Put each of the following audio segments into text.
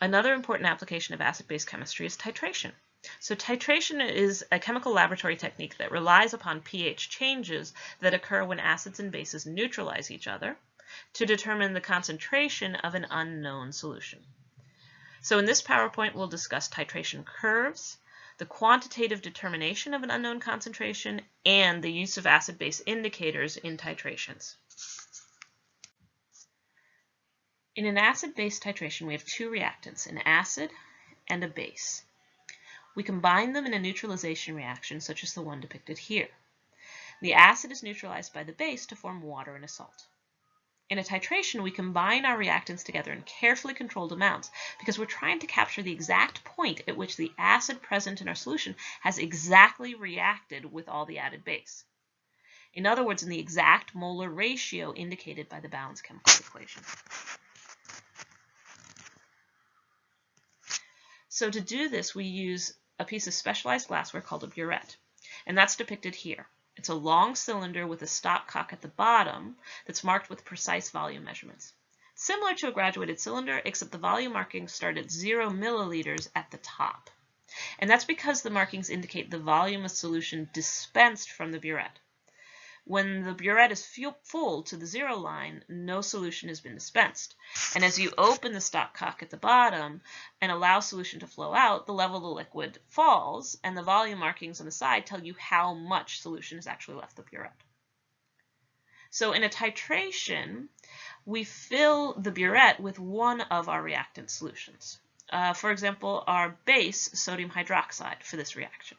Another important application of acid-base chemistry is titration. So titration is a chemical laboratory technique that relies upon pH changes that occur when acids and bases neutralize each other to determine the concentration of an unknown solution. So in this PowerPoint, we'll discuss titration curves, the quantitative determination of an unknown concentration, and the use of acid-base indicators in titrations. In an acid-base titration, we have two reactants, an acid and a base. We combine them in a neutralization reaction, such as the one depicted here. The acid is neutralized by the base to form water and a salt. In a titration, we combine our reactants together in carefully controlled amounts because we're trying to capture the exact point at which the acid present in our solution has exactly reacted with all the added base. In other words, in the exact molar ratio indicated by the balanced chemical equation. So to do this, we use a piece of specialized glassware called a burette, and that's depicted here. It's a long cylinder with a stopcock at the bottom that's marked with precise volume measurements. Similar to a graduated cylinder, except the volume markings start at zero milliliters at the top. And that's because the markings indicate the volume of solution dispensed from the burette. When the burette is full to the zero line, no solution has been dispensed. And as you open the stopcock at the bottom and allow solution to flow out, the level of the liquid falls, and the volume markings on the side tell you how much solution has actually left the burette. So in a titration, we fill the burette with one of our reactant solutions. Uh, for example, our base, sodium hydroxide, for this reaction.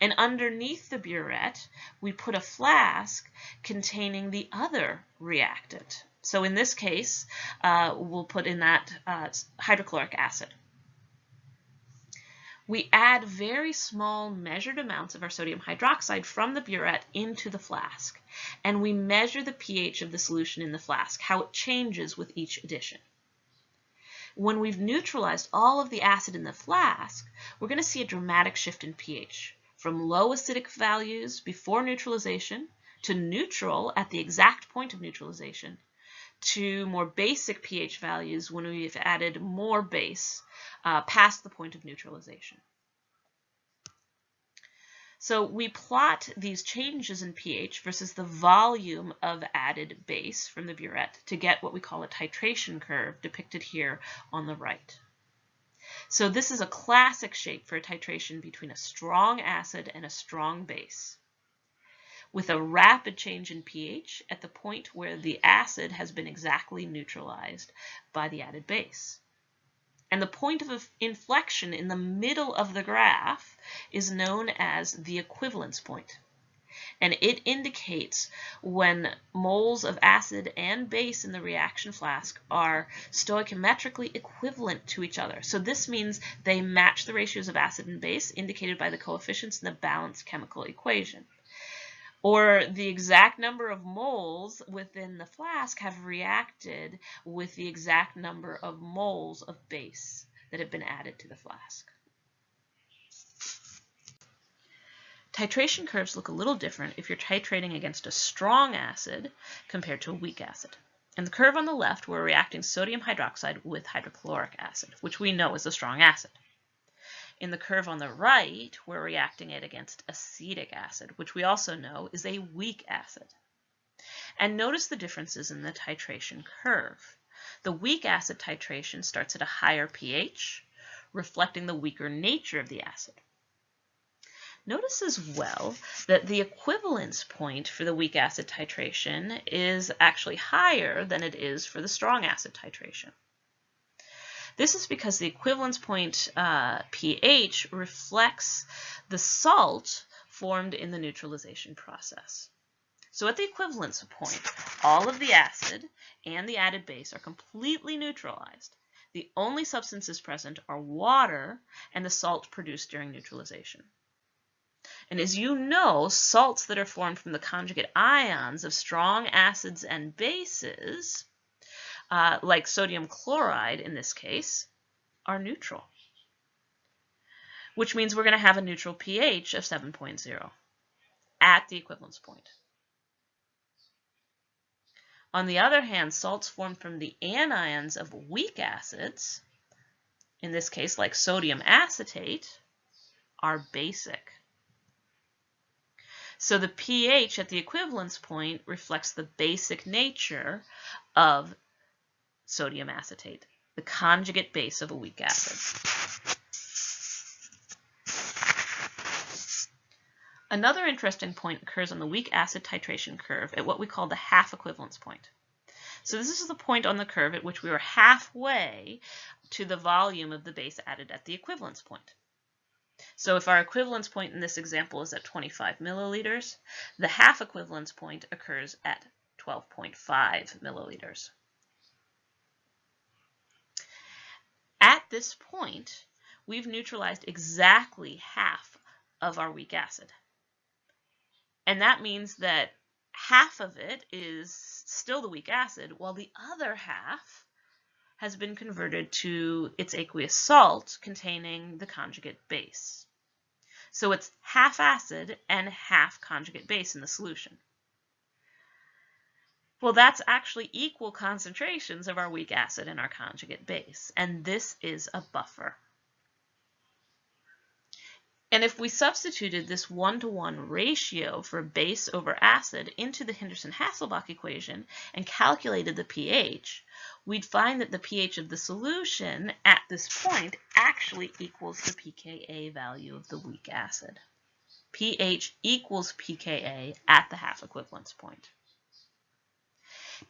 And underneath the burette, we put a flask containing the other reactant. So in this case, uh, we'll put in that uh, hydrochloric acid. We add very small measured amounts of our sodium hydroxide from the burette into the flask, and we measure the pH of the solution in the flask, how it changes with each addition. When we've neutralized all of the acid in the flask, we're going to see a dramatic shift in pH from low acidic values before neutralization to neutral at the exact point of neutralization to more basic pH values when we've added more base uh, past the point of neutralization. So we plot these changes in pH versus the volume of added base from the burette to get what we call a titration curve depicted here on the right. So this is a classic shape for a titration between a strong acid and a strong base with a rapid change in pH at the point where the acid has been exactly neutralized by the added base. And the point of inflection in the middle of the graph is known as the equivalence point and it indicates when moles of acid and base in the reaction flask are stoichiometrically equivalent to each other. So this means they match the ratios of acid and base indicated by the coefficients in the balanced chemical equation. Or the exact number of moles within the flask have reacted with the exact number of moles of base that have been added to the flask. Titration curves look a little different if you're titrating against a strong acid compared to a weak acid. In the curve on the left, we're reacting sodium hydroxide with hydrochloric acid, which we know is a strong acid. In the curve on the right, we're reacting it against acetic acid, which we also know is a weak acid. And notice the differences in the titration curve. The weak acid titration starts at a higher pH, reflecting the weaker nature of the acid. Notice as well that the equivalence point for the weak acid titration is actually higher than it is for the strong acid titration. This is because the equivalence point uh, pH reflects the salt formed in the neutralization process. So at the equivalence point, all of the acid and the added base are completely neutralized. The only substances present are water and the salt produced during neutralization. And as you know, salts that are formed from the conjugate ions of strong acids and bases, uh, like sodium chloride in this case, are neutral, which means we're going to have a neutral pH of 7.0 at the equivalence point. On the other hand, salts formed from the anions of weak acids, in this case like sodium acetate, are basic. So the pH at the equivalence point reflects the basic nature of sodium acetate, the conjugate base of a weak acid. Another interesting point occurs on the weak acid titration curve at what we call the half equivalence point. So this is the point on the curve at which we are halfway to the volume of the base added at the equivalence point. So if our equivalence point in this example is at 25 milliliters, the half equivalence point occurs at 12.5 milliliters. At this point, we've neutralized exactly half of our weak acid. And that means that half of it is still the weak acid, while the other half has been converted to its aqueous salt containing the conjugate base. So it's half acid and half conjugate base in the solution. Well, that's actually equal concentrations of our weak acid and our conjugate base, and this is a buffer. And if we substituted this one-to-one ratio for base over acid into the Henderson-Hasselbalch equation and calculated the pH, we'd find that the pH of the solution at this point actually equals the pKa value of the weak acid. pH equals pKa at the half equivalence point.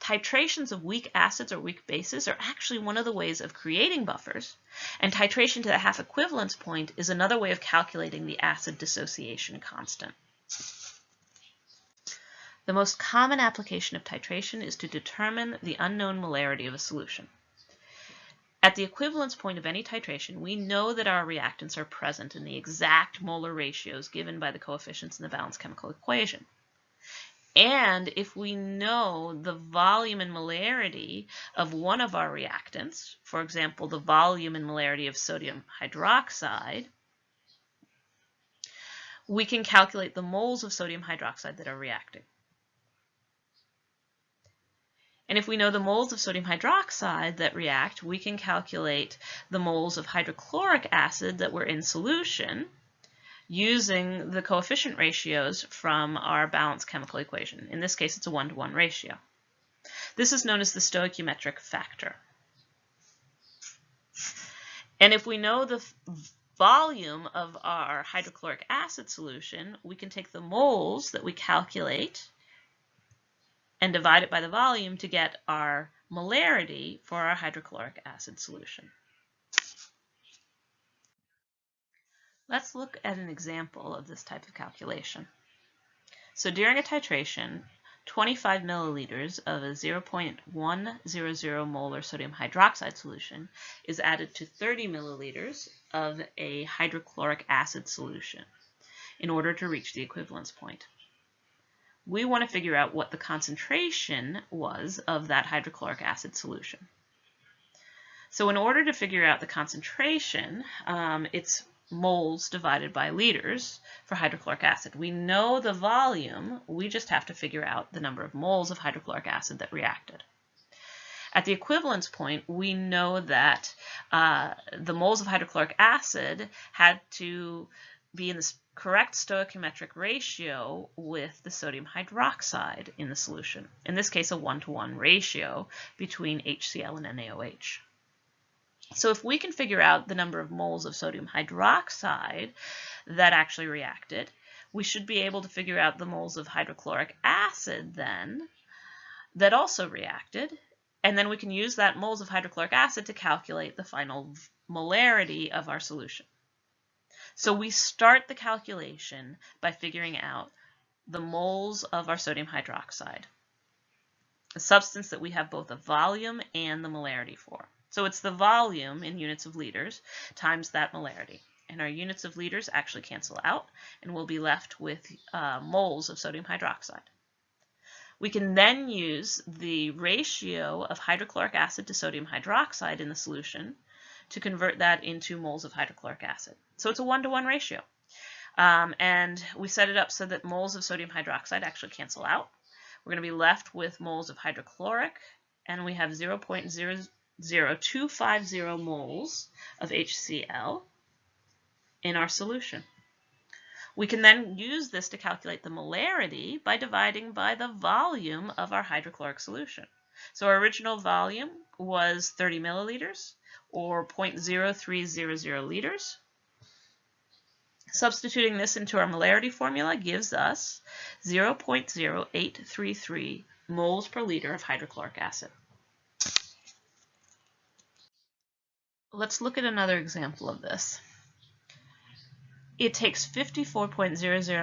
Titrations of weak acids or weak bases are actually one of the ways of creating buffers, and titration to the half equivalence point is another way of calculating the acid dissociation constant. The most common application of titration is to determine the unknown molarity of a solution. At the equivalence point of any titration, we know that our reactants are present in the exact molar ratios given by the coefficients in the balanced chemical equation. And if we know the volume and molarity of one of our reactants, for example, the volume and molarity of sodium hydroxide, we can calculate the moles of sodium hydroxide that are reacting. And if we know the moles of sodium hydroxide that react, we can calculate the moles of hydrochloric acid that were in solution using the coefficient ratios from our balanced chemical equation. In this case, it's a one-to-one -one ratio. This is known as the stoichiometric factor. And if we know the volume of our hydrochloric acid solution, we can take the moles that we calculate and divide it by the volume to get our molarity for our hydrochloric acid solution. Let's look at an example of this type of calculation. So during a titration, 25 milliliters of a 0.100 molar sodium hydroxide solution is added to 30 milliliters of a hydrochloric acid solution in order to reach the equivalence point. We want to figure out what the concentration was of that hydrochloric acid solution. So in order to figure out the concentration, um, it's moles divided by liters for hydrochloric acid. We know the volume, we just have to figure out the number of moles of hydrochloric acid that reacted. At the equivalence point, we know that uh, the moles of hydrochloric acid had to be in the correct stoichiometric ratio with the sodium hydroxide in the solution. In this case, a one-to-one -one ratio between HCl and NaOH. So if we can figure out the number of moles of sodium hydroxide that actually reacted, we should be able to figure out the moles of hydrochloric acid then that also reacted. And then we can use that moles of hydrochloric acid to calculate the final molarity of our solution. So we start the calculation by figuring out the moles of our sodium hydroxide, a substance that we have both a volume and the molarity for. So it's the volume in units of liters times that molarity. And our units of liters actually cancel out, and we'll be left with uh, moles of sodium hydroxide. We can then use the ratio of hydrochloric acid to sodium hydroxide in the solution to convert that into moles of hydrochloric acid. So it's a one-to-one -one ratio. Um, and we set it up so that moles of sodium hydroxide actually cancel out. We're going to be left with moles of hydrochloric, and we have 0.0 0.0250 moles of HCl in our solution. We can then use this to calculate the molarity by dividing by the volume of our hydrochloric solution. So our original volume was 30 milliliters or 0.0300 liters. Substituting this into our molarity formula gives us 0.0833 moles per liter of hydrochloric acid. Let's look at another example of this. It takes 54.00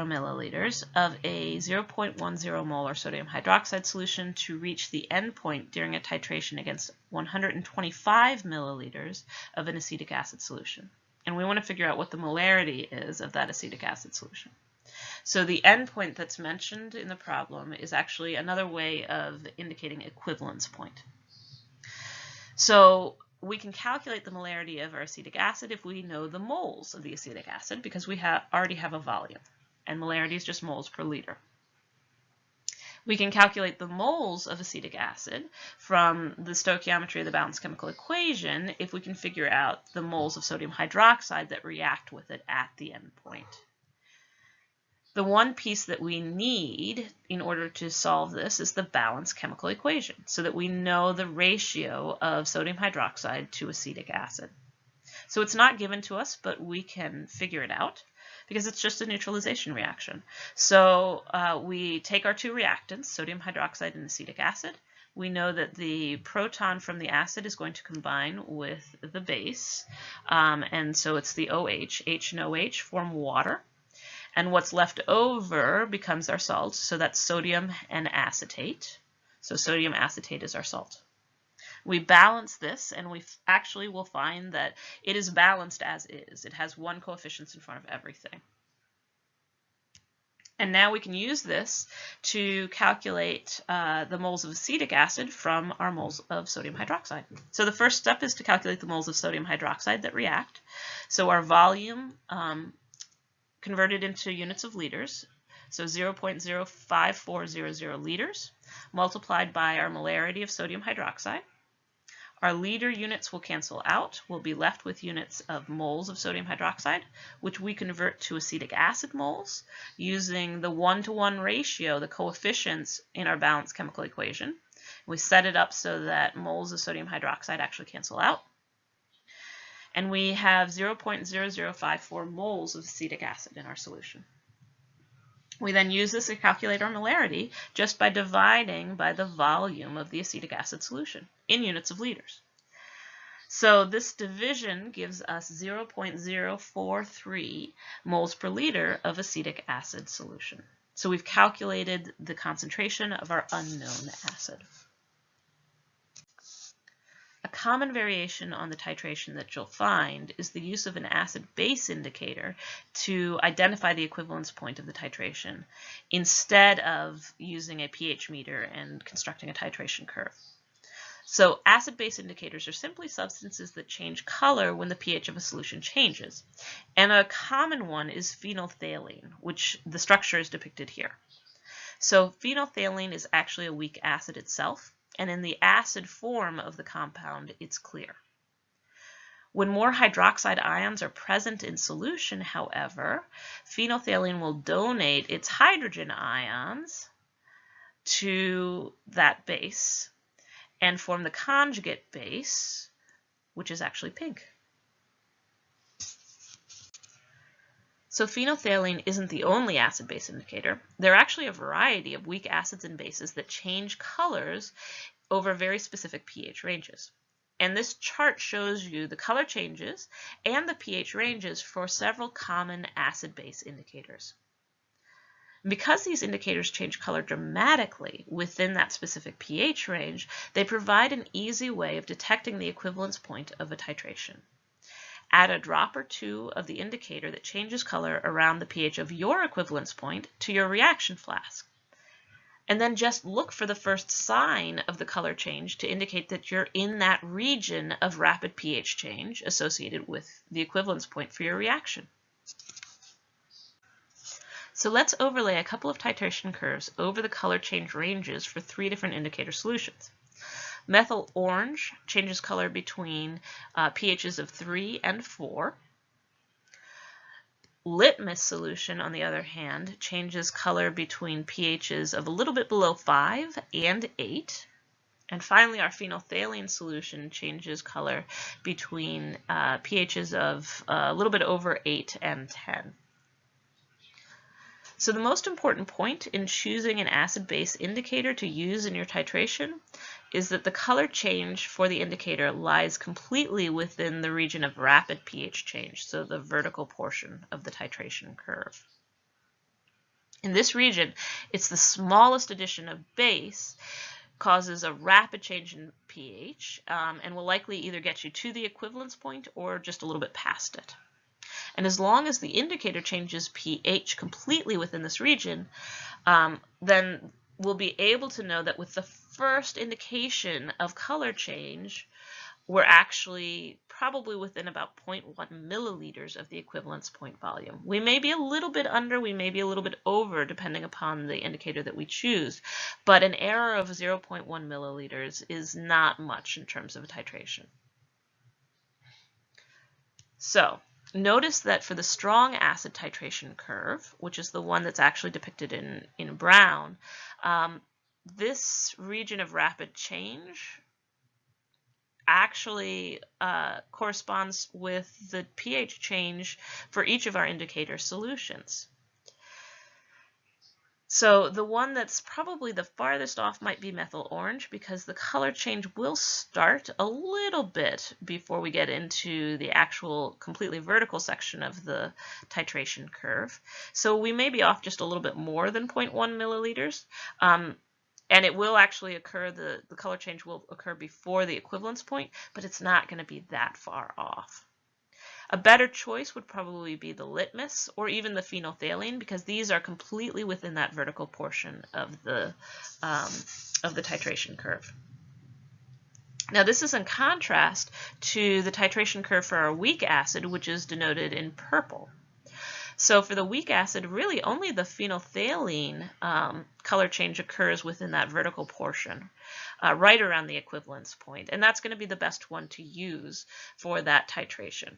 milliliters of a 0.10 molar sodium hydroxide solution to reach the endpoint during a titration against 125 milliliters of an acetic acid solution. And we want to figure out what the molarity is of that acetic acid solution. So the endpoint that's mentioned in the problem is actually another way of indicating equivalence point. So we can calculate the molarity of our acetic acid if we know the moles of the acetic acid because we have already have a volume and molarity is just moles per liter. We can calculate the moles of acetic acid from the stoichiometry of the balanced chemical equation if we can figure out the moles of sodium hydroxide that react with it at the endpoint. The one piece that we need in order to solve this is the balanced chemical equation so that we know the ratio of sodium hydroxide to acetic acid. So it's not given to us, but we can figure it out because it's just a neutralization reaction. So uh, we take our two reactants, sodium hydroxide and acetic acid. We know that the proton from the acid is going to combine with the base, um, and so it's the OH. H and OH form water and what's left over becomes our salt. So that's sodium and acetate. So sodium acetate is our salt. We balance this and we actually will find that it is balanced as is. It has one coefficient in front of everything. And now we can use this to calculate uh, the moles of acetic acid from our moles of sodium hydroxide. So the first step is to calculate the moles of sodium hydroxide that react. So our volume um, converted into units of liters, so 0.05400 liters, multiplied by our molarity of sodium hydroxide. Our liter units will cancel out. We'll be left with units of moles of sodium hydroxide, which we convert to acetic acid moles using the one-to-one -one ratio, the coefficients in our balanced chemical equation. We set it up so that moles of sodium hydroxide actually cancel out and we have 0.0054 moles of acetic acid in our solution. We then use this to calculate our molarity just by dividing by the volume of the acetic acid solution in units of liters. So this division gives us 0.043 moles per liter of acetic acid solution. So we've calculated the concentration of our unknown acid. Common variation on the titration that you'll find is the use of an acid-base indicator to identify the equivalence point of the titration instead of using a pH meter and constructing a titration curve. So acid-base indicators are simply substances that change color when the pH of a solution changes. And a common one is phenolphthalein, which the structure is depicted here. So phenolphthalein is actually a weak acid itself and in the acid form of the compound, it's clear. When more hydroxide ions are present in solution, however, phenolphthalein will donate its hydrogen ions to that base and form the conjugate base, which is actually pink. So phenolphthalein isn't the only acid-base indicator. There are actually a variety of weak acids and bases that change colors over very specific pH ranges. And this chart shows you the color changes and the pH ranges for several common acid-base indicators. Because these indicators change color dramatically within that specific pH range, they provide an easy way of detecting the equivalence point of a titration. Add a drop or two of the indicator that changes color around the pH of your equivalence point to your reaction flask. And then just look for the first sign of the color change to indicate that you're in that region of rapid pH change associated with the equivalence point for your reaction. So let's overlay a couple of titration curves over the color change ranges for three different indicator solutions. Methyl orange changes color between uh, pHs of 3 and 4. Litmus solution, on the other hand, changes color between pHs of a little bit below 5 and 8. And finally, our phenolphthalein solution changes color between uh, pHs of uh, a little bit over 8 and 10. So the most important point in choosing an acid-base indicator to use in your titration is that the color change for the indicator lies completely within the region of rapid pH change, so the vertical portion of the titration curve. In this region, it's the smallest addition of base causes a rapid change in pH um, and will likely either get you to the equivalence point or just a little bit past it. And as long as the indicator changes pH completely within this region, um, then we'll be able to know that with the first indication of color change, we're actually probably within about 0.1 milliliters of the equivalence point volume. We may be a little bit under, we may be a little bit over, depending upon the indicator that we choose, but an error of 0.1 milliliters is not much in terms of a titration. So Notice that for the strong acid titration curve, which is the one that's actually depicted in, in brown, um, this region of rapid change actually uh, corresponds with the pH change for each of our indicator solutions. So the one that's probably the farthest off might be methyl orange because the color change will start a little bit before we get into the actual completely vertical section of the titration curve. So we may be off just a little bit more than 0.1 milliliters. Um, and it will actually occur, the, the color change will occur before the equivalence point, but it's not going to be that far off. A better choice would probably be the litmus or even the phenolphthalein because these are completely within that vertical portion of the, um, of the titration curve. Now this is in contrast to the titration curve for our weak acid, which is denoted in purple. So for the weak acid, really only the phenolphthalein um, color change occurs within that vertical portion, uh, right around the equivalence point, and that's going to be the best one to use for that titration.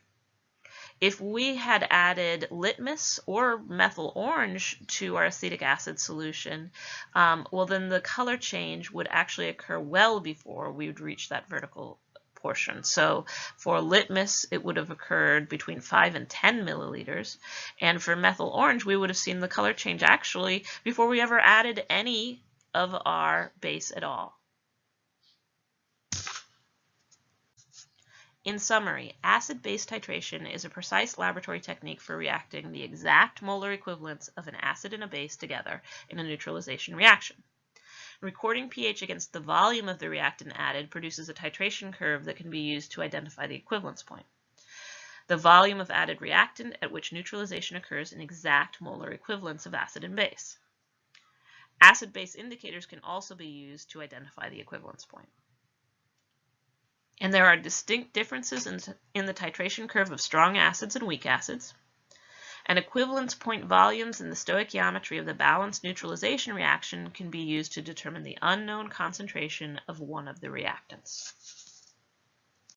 If we had added litmus or methyl orange to our acetic acid solution, um, well then the color change would actually occur well before we would reach that vertical portion. So for litmus, it would have occurred between 5 and 10 milliliters. And for methyl orange, we would have seen the color change actually before we ever added any of our base at all. In summary, acid-base titration is a precise laboratory technique for reacting the exact molar equivalents of an acid and a base together in a neutralization reaction. Recording pH against the volume of the reactant added produces a titration curve that can be used to identify the equivalence point. The volume of added reactant at which neutralization occurs in exact molar equivalents of acid and base. Acid-base indicators can also be used to identify the equivalence point. And there are distinct differences in, in the titration curve of strong acids and weak acids. And equivalence point volumes in the stoichiometry of the balanced neutralization reaction can be used to determine the unknown concentration of one of the reactants.